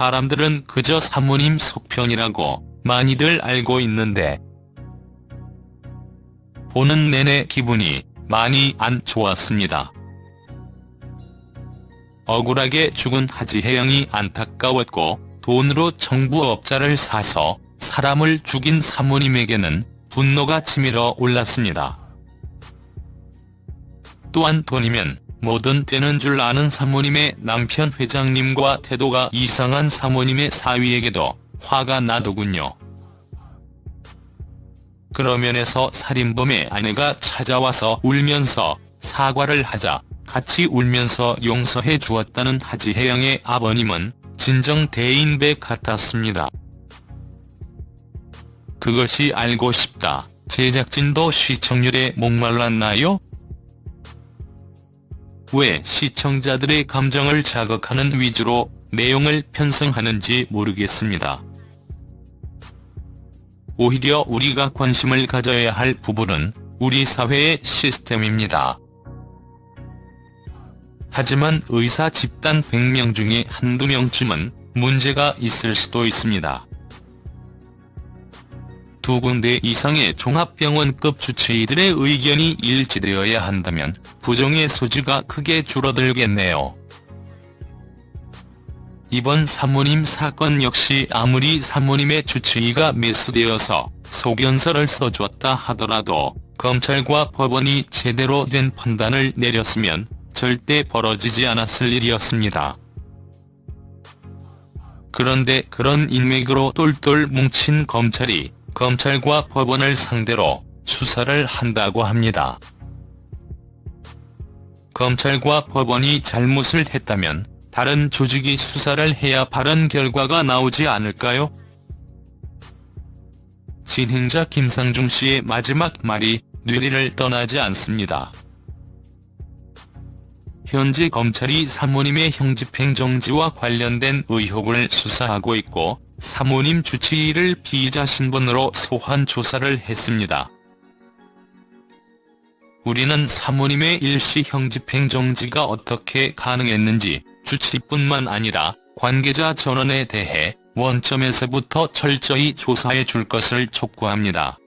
사람들은 그저 사모님 속편이라고 많이들 알고 있는데 보는 내내 기분이 많이 안 좋았습니다. 억울하게 죽은 하지혜영이 안타까웠고 돈으로 정부업자를 사서 사람을 죽인 사모님에게는 분노가 치밀어 올랐습니다. 또한 돈이면 뭐든 되는 줄 아는 사모님의 남편 회장님과 태도가 이상한 사모님의 사위에게도 화가 나더군요. 그러면에서 살인범의 아내가 찾아와서 울면서 사과를 하자 같이 울면서 용서해 주었다는 하지혜영의 아버님은 진정 대인배 같았습니다. 그것이 알고 싶다. 제작진도 시청률에 목말랐나요? 왜 시청자들의 감정을 자극하는 위주로 내용을 편성하는지 모르겠습니다. 오히려 우리가 관심을 가져야 할 부분은 우리 사회의 시스템입니다. 하지만 의사 집단 100명 중에 한두 명쯤은 문제가 있을 수도 있습니다. 두 군데 이상의 종합병원급 주치의들의 의견이 일치되어야 한다면 부정의 소지가 크게 줄어들겠네요. 이번 사모님 사건 역시 아무리 사모님의 주치의가 매수되어서 소견서를 써줬다 하더라도 검찰과 법원이 제대로 된 판단을 내렸으면 절대 벌어지지 않았을 일이었습니다. 그런데 그런 인맥으로 똘똘 뭉친 검찰이 검찰과 법원을 상대로 수사를 한다고 합니다. 검찰과 법원이 잘못을 했다면 다른 조직이 수사를 해야 바른 결과가 나오지 않을까요? 진행자 김상중 씨의 마지막 말이 뇌리를 떠나지 않습니다. 현재 검찰이 사모님의 형집행정지와 관련된 의혹을 수사하고 있고 사모님 주치의를 피의자 신분으로 소환 조사를 했습니다. 우리는 사모님의 일시 형 집행정지가 어떻게 가능했는지 주치뿐만 아니라 관계자 전원에 대해 원점에서부터 철저히 조사해 줄 것을 촉구합니다.